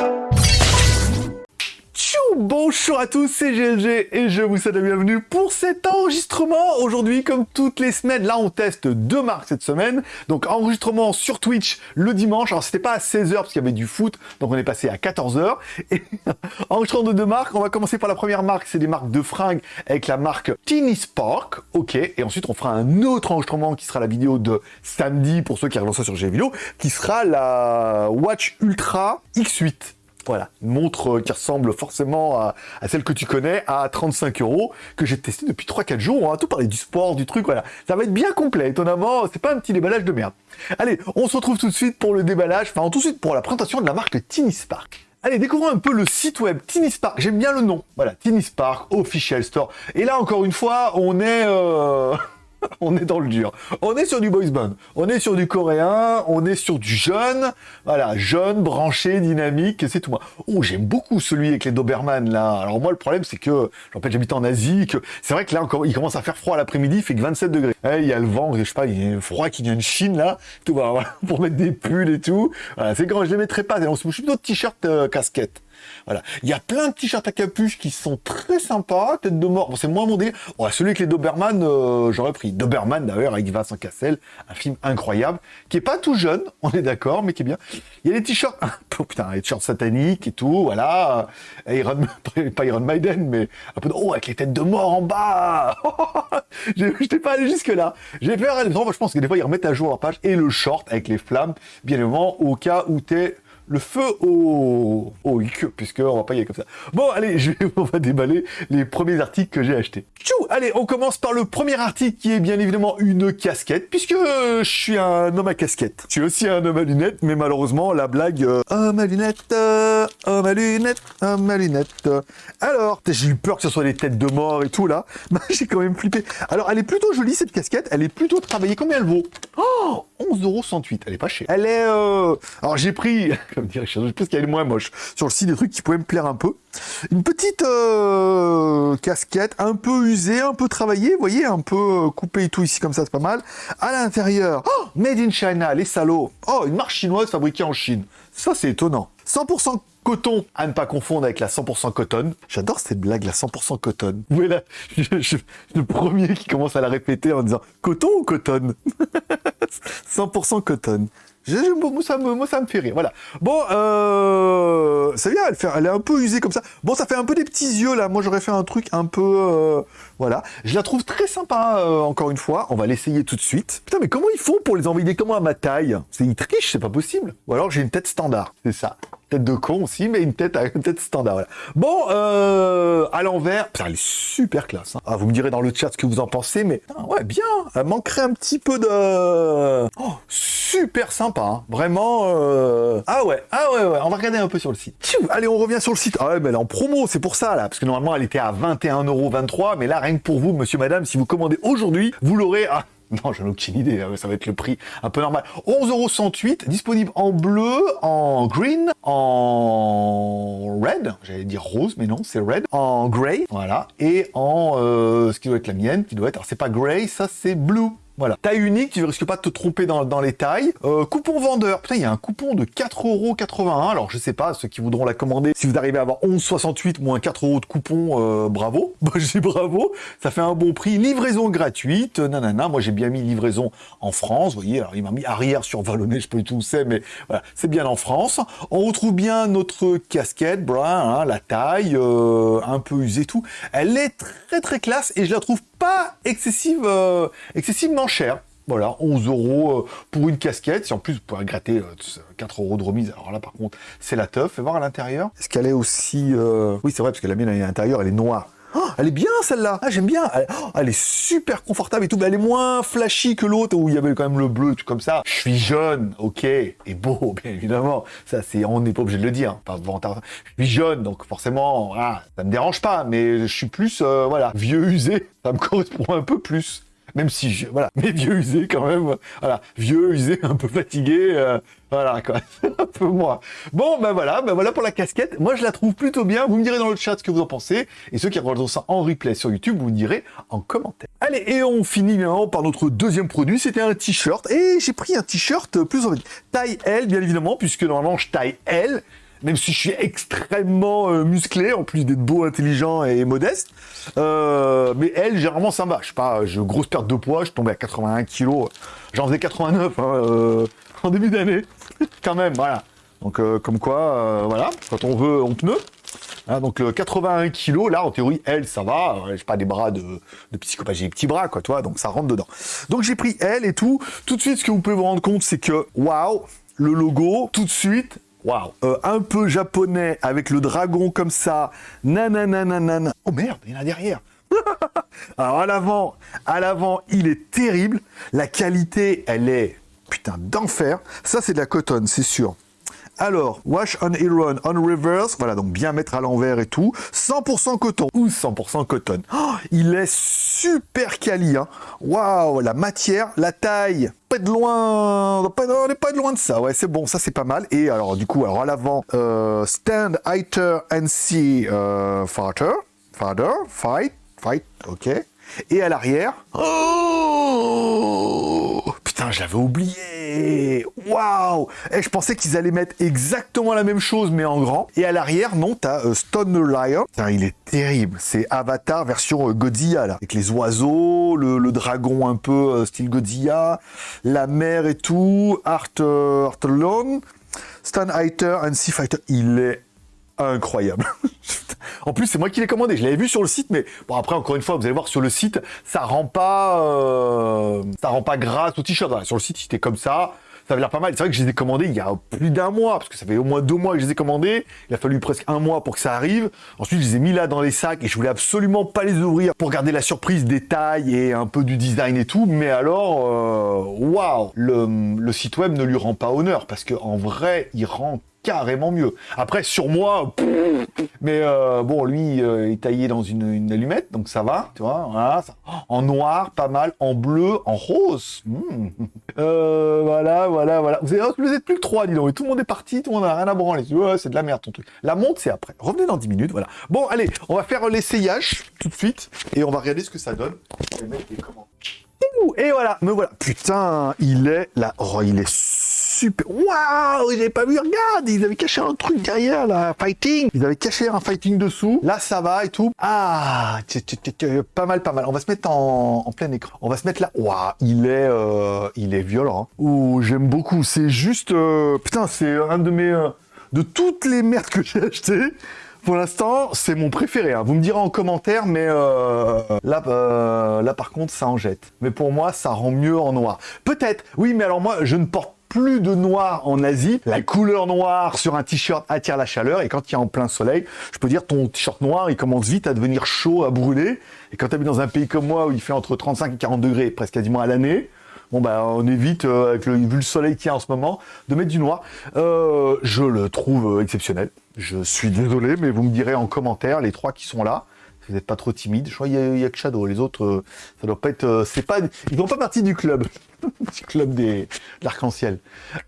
you Bonjour à tous, c'est GLG et je vous souhaite la bienvenue pour cet enregistrement. Aujourd'hui, comme toutes les semaines, là on teste deux marques cette semaine. Donc enregistrement sur Twitch le dimanche. Alors c'était pas à 16h parce qu'il y avait du foot, donc on est passé à 14h. Et enregistrement de deux marques, on va commencer par la première marque, c'est des marques de fringues avec la marque Teeny Spark. Ok, et ensuite on fera un autre enregistrement qui sera la vidéo de samedi pour ceux qui regardent ça sur GVideo, qui sera la Watch Ultra X8. Voilà, une montre euh, qui ressemble forcément à, celle que tu connais, à 35 euros, que j'ai testé depuis 3-4 jours. On va tout parler du sport, du truc, voilà. Ça va être bien complet, étonnamment, c'est pas un petit déballage de merde. Allez, on se retrouve tout de suite pour le déballage, enfin tout de suite pour la présentation de la marque Tiny Spark. Allez, découvrons un peu le site web Tiny Spark. J'aime bien le nom. Voilà, Tiny Spark Official Store. Et là, encore une fois, on est... Euh... on est dans le dur. On est sur du boys band, on est sur du coréen, on est sur du jeune, voilà, jeune, branché, dynamique, c'est tout moi. Oh, j'aime beaucoup celui avec les Doberman, là. Alors moi, le problème, c'est que, je j'habite en Asie, que c'est vrai que là, encore, il commence à faire froid l'après-midi, il fait que 27 degrés. Eh, il y a le vent, je sais pas, il y a froid qui vient de Chine, là, tout, voilà, pour mettre des pulls et tout. Voilà, c'est quand je les mettrai pas, on se bouge plutôt t-shirt euh, casquette. Voilà. Il y a plein de t-shirts à capuche qui sont très sympas. Tête de mort, bon, c'est moins mon délire. celui avec les Doberman, euh, j'aurais pris. Doberman, d'ailleurs, avec Vincent Cassel, un film incroyable, qui est pas tout jeune, on est d'accord, mais qui est bien. Il y a des t-shirts, oh, putain, des t-shirts sataniques et tout, voilà. Iron, pas Iron Maiden, mais un peu oh, avec les têtes de mort en bas. Je n'étais pas allé jusque là. J'ai fait, je pense que des fois, ils remettent à jour leur page et le short avec les flammes, bien évidemment, au cas où t'es le feu au, au puisque on va pas y aller comme ça. Bon, allez, on va déballer les premiers articles que j'ai achetés. Tchou Allez, on commence par le premier article qui est bien évidemment une casquette, puisque je suis un homme à casquette. Je suis aussi un homme à lunettes, mais malheureusement, la blague euh, homme à lunettes, euh, homme à lunettes, lunettes. Alors, j'ai eu peur que ce soit des têtes de mort et tout là. J'ai quand même flippé. Alors, elle est plutôt jolie cette casquette, elle est plutôt travaillée. Combien elle vaut? Oh 11,68€. Elle est pas chère. Elle est... Euh... Alors, j'ai pris... je pense qu'elle est moins moche. Sur le site, des trucs qui pouvaient me plaire un peu. Une petite euh, casquette, un peu usée, un peu travaillée, vous voyez, un peu euh, coupée et tout ici, comme ça, c'est pas mal. À l'intérieur, oh, Made in China, les salauds. Oh, une marque chinoise fabriquée en Chine. Ça, c'est étonnant. 100% coton, à ne pas confondre avec la 100% coton. J'adore cette blague, la 100% coton. Vous voyez là, le premier qui commence à la répéter en disant coton ou coton 100% coton. Ça, me, moi, ça me fait rire, voilà. Bon, euh, c'est elle, est un peu usée comme ça. Bon, ça fait un peu des petits yeux, là. Moi, j'aurais fait un truc un peu... Euh, voilà. Je la trouve très sympa, euh, encore une fois. On va l'essayer tout de suite. Putain, mais comment ils font pour les envoyer comment à ma taille? Ils trichent, c'est pas possible. Ou alors, j'ai une tête standard, c'est ça tête de con aussi, mais une tête, une tête standard. Bon, euh, à l'envers, elle est super classe. Hein. Ah, vous me direz dans le chat ce que vous en pensez, mais ouais, bien. Elle manquerait un petit peu de... Oh, super sympa, hein. vraiment. Euh... Ah ouais, ah ouais, ouais, on va regarder un peu sur le site. Allez, on revient sur le site. Ah ouais, mais elle est en promo, c'est pour ça là, parce que normalement elle était à 21,23€, mais là rien que pour vous, monsieur, madame, si vous commandez aujourd'hui, vous l'aurez à non, j'en ai aucune idée, hein, ça va être le prix un peu normal. 11,108€, disponible en bleu, en green, en red, j'allais dire rose, mais non, c'est red, en grey, voilà, et en euh, ce qui doit être la mienne, qui doit être, alors c'est pas grey, ça c'est blue. Voilà. Taille unique, tu ne risques pas de te tromper dans, les tailles. Euh, coupon vendeur. Putain, il y a un coupon de 4,81€. Alors, je sais pas, ceux qui voudront la commander, si vous arrivez à avoir 11,68 moins 4 euros de coupon, euh, bravo. Bah, je dis bravo. Ça fait un bon prix. Livraison gratuite. Nanana. Moi, j'ai bien mis livraison en France. Vous voyez, alors il m'a mis arrière sur Vallonné, je peux tout où c'est, mais voilà, c'est bien en France. On retrouve bien notre casquette, brun, hein, la taille, euh, un peu usée, tout. Elle est très très classe et je la trouve pas excessive, euh, excessivement cher. Voilà, 11 euros euh, pour une casquette. Si en plus vous pouvez gratter 4 euh, euros de remise, alors là par contre c'est la teuf. Fais voir à l'intérieur. Est-ce qu'elle est aussi... Oui c'est vrai parce que la mienne à l'intérieur elle est noire. Oh, elle est bien celle-là, ah, j'aime bien, oh, elle, est super confortable et tout, mais elle est moins flashy que l'autre où il y avait quand même le bleu, tout comme ça. Je suis jeune, ok, et beau, bien évidemment, ça c'est, on n'est pas obligé de le dire, pas Je suis jeune, donc forcément, ah, ça me dérange pas, mais je suis plus, euh, voilà, vieux usé, ça me correspond un peu plus même si, je, voilà, mais vieux usé quand même, voilà, vieux usé, un peu fatigué, euh, voilà quoi, un peu moi. Bon, ben voilà, ben voilà pour la casquette, moi je la trouve plutôt bien, vous me direz dans le chat ce que vous en pensez, et ceux qui regardent ça en replay sur YouTube, vous me direz en commentaire. Allez, et on finit maintenant par notre deuxième produit, c'était un t-shirt, et j'ai pris un t-shirt plus en taille L, bien évidemment, puisque normalement je taille L, même si je suis extrêmement euh, musclé, en plus d'être beau, intelligent et modeste. Euh, mais elle, généralement, ça me va. Je sais pas, j'ai grosse perte de poids, je tombais à 81 kilos. J'en faisais 89 hein, euh, en début d'année, quand même, voilà. Donc, comme quoi, voilà, quand on veut, on pneu. Hein, donc le 81 kg, là, en théorie, elle, ça va. J'ai pas des bras de, de psychopathe, j'ai des petits bras, quoi, toi, donc ça rentre dedans. Donc j'ai pris elle et tout. Tout de suite, ce que vous pouvez vous rendre compte, c'est que, waouh, le logo, tout de suite, waouh, euh, un peu japonais avec le dragon comme ça, nanana. Oh merde, il y en a derrière. Alors à l'avant, à l'avant, il est terrible. La qualité, elle est putain d'enfer. Ça, c'est de la cotonne, c'est sûr. Alors, wash on iron on reverse, voilà, donc bien mettre à l'envers et tout. 100% coton ou 100% coton. Oh, il est super quali, hein. Waouh, la matière, la taille, pas de loin, pas, on n'est pas de loin de ça, ouais, c'est bon, ça c'est pas mal. Et alors, du coup, alors à l'avant, euh, stand, and see, euh, father, father, fight, fight, ok. Et à l'arrière, oh Putain, je l'avais oublié Waouh Et je pensais qu'ils allaient mettre exactement la même chose, mais en grand. Et à l'arrière, non, t'as euh, Stone Lion. Il est terrible. C'est Avatar version euh, Godzilla, là. Avec les oiseaux, le, dragon un peu euh, style Godzilla, la mer et tout, Art, Art Highter and Sea Fighter. Il est incroyable. en plus, c'est moi qui l'ai commandé. Je l'avais vu sur le site, mais bon, après, encore une fois, vous allez voir sur le site, ça rend pas, euh, ça rend pas grâce au t-shirt. Sur le site, c'était comme ça. Ça avait l'air pas mal. C'est vrai que je les ai commandés il y a plus d'un mois, parce que ça fait au moins deux mois que je les ai commandés. Il a fallu presque un mois pour que ça arrive. Ensuite, je les ai mis là dans les sacs et je voulais absolument pas les ouvrir pour garder la surprise des tailles et un peu du design et tout. Mais alors, euh, waouh, le, le site web ne lui rend pas honneur parce que en vrai, il rend carrément mieux. Après, sur moi, mais euh, bon, lui, euh, est taillé dans une, allumette, donc ça va, tu vois, voilà, en noir, pas mal, en bleu, en rose. Hmm. Euh, voilà, voilà, voilà. Vous êtes, plus que trois, dis donc, et tout le monde est parti, tout le monde n'a rien à branler. C'est de la merde ton truc. La montre, c'est après. Revenez dans 10 minutes, voilà. Bon, allez, on va faire l'essayage tout de suite, et on va regarder ce que ça donne. Et voilà, me voilà. Putain, il est là. Oh, il est super. Waouh, j'avais pas vu, regarde, ils avaient caché un truc derrière, là, fighting. Ils avaient caché un fighting dessous. Là, ça va et tout. Ah, pas mal, pas mal. On va se mettre en, plein écran. On va se mettre là. Waouh, il est, euh, il est violent. Hein. Ouh, j'aime beaucoup. C'est juste, euh, putain, c'est un de mes, euh, de toutes les merdes que j'ai achetées. Pour l'instant, c'est mon préféré. Hein. Vous me direz en commentaire, mais là, là, par contre, ça en jette. Mais pour moi, ça rend mieux en noir. Peut-être. Oui, mais alors moi, je ne porte plus de noir en Asie. La couleur noire sur un t-shirt attire la chaleur et quand il y a en plein soleil, je peux dire ton t-shirt noir, il commence vite à devenir chaud, à brûler. Et quand tu habites dans un pays comme moi où il fait entre 35 et 40 degrés presque quasiment à l'année, bon bah on évite, euh, avec vu le soleil qu'il y a en ce moment, de mettre du noir. Euh, je le trouve exceptionnel. Je suis désolé, mais vous me direz en commentaire, les trois qui sont là, vous n'êtes pas trop timide. Je crois qu'il y, a que Shadow. Les autres, euh, ça doit pas être. Euh, c'est pas. Ils font pas partie du club. du club des l'arc-en-ciel.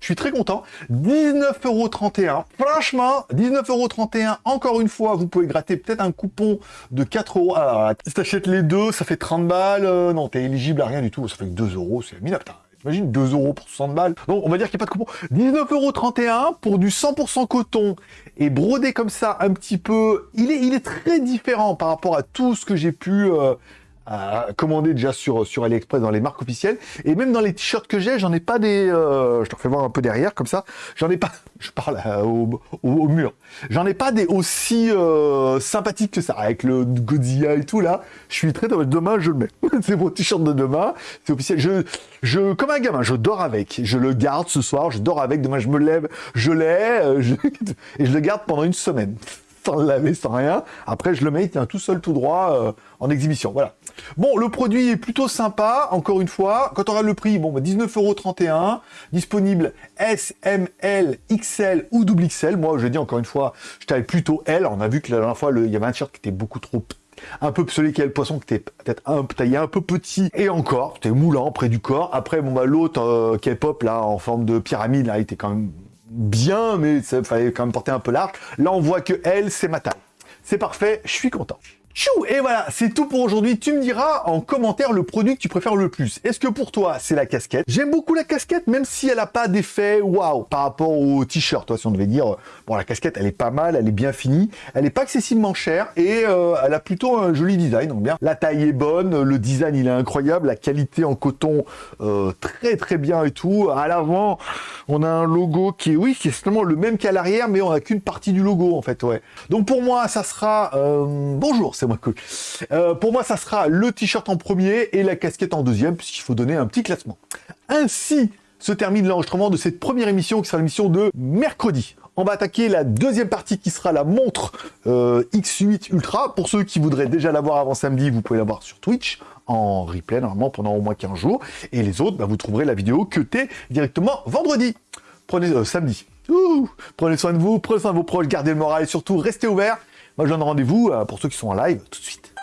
Je suis très content. 19,31€. Franchement, 19,31€. Encore une fois, vous pouvez gratter peut-être un coupon de 4 euros. Alors, si t'achètes les deux, ça fait 30 balles. Euh, non, t'es éligible à rien du tout. Ça fait que 2 euros. C'est minable. Imagine 2 euros pour 60 balles. Donc on va dire qu'il n'y a pas de coupon. 19,31€ pour du 100% coton et brodé comme ça un petit peu. Il est, il est très différent par rapport à tout ce que j'ai pu euh, commander déjà sur, sur AliExpress dans les marques officielles. Et même dans les t-shirts que j'ai, j'en ai pas des... Euh, je te refais voir un peu derrière, comme ça. J'en ai pas... Je parle euh, au, mur. J'en ai pas des aussi euh, sympathiques que ça. Avec le Godzilla et tout, là. Je suis très... Demain, je le mets. c'est mon t-shirt de demain. C'est officiel. Je, je... Comme un gamin, je dors avec. Je le garde ce soir. Je dors avec. Demain, je me lève. Je l'ai. et je le garde pendant une semaine sans le laver, sans rien. Après, je le mets, il tout seul, tout droit, en exhibition. Voilà. Bon, le produit est plutôt sympa, encore une fois. Quand on regarde le prix, bon, 19,31€, bah, disponible S, M, L, XL ou double XL. Moi, je dis encore une fois, je t'avais plutôt L. On a vu que la dernière fois, il y avait un t-shirt qui était beaucoup trop un peu celui qui a le poisson qui était peut-être un taillé un peu petit et encore c'était moulant près du corps après bon bah l'autre euh, qui est pop là en forme de pyramide là il était quand même bien mais ça fallait quand même porter un peu large là on voit que L c'est ma taille c'est parfait je suis content Tchou Et voilà, c'est tout pour aujourd'hui. Tu me diras en commentaire le produit que tu préfères le plus. Est-ce que pour toi, c'est la casquette? J'aime beaucoup la casquette, même si elle n'a pas d'effet waouh par rapport au t-shirt. Si on devait dire, bon, la casquette, elle est pas mal, elle est bien finie, elle n'est pas excessivement chère et euh, elle a plutôt un joli design. Donc bien, la taille est bonne, le design, il est incroyable, la qualité en coton, euh, très très bien et tout. À l'avant, on a un logo qui est, oui, qui est seulement le même qu'à l'arrière, mais on n'a qu'une partie du logo, en fait, ouais. Donc pour moi, ça sera... Euh, bonjour, c'est euh, pour moi, ça sera le t-shirt en premier et la casquette en deuxième, puisqu'il faut donner un petit classement. Ainsi se termine l'enregistrement de cette première émission, qui sera l'émission de mercredi. On va attaquer la deuxième partie qui sera la montre euh, X8 Ultra. Pour ceux qui voudraient déjà l'avoir avant samedi, vous pouvez l'avoir sur Twitch en replay normalement pendant au moins 15 jours. Et les autres, bah, vous trouverez la vidéo que t'es directement vendredi. Prenez euh, samedi. prenez soin de vous, prenez soin de vos proches, gardez le moral et surtout restez ouverts. Moi, je donne rendez-vous euh, pour ceux qui sont en live tout de suite.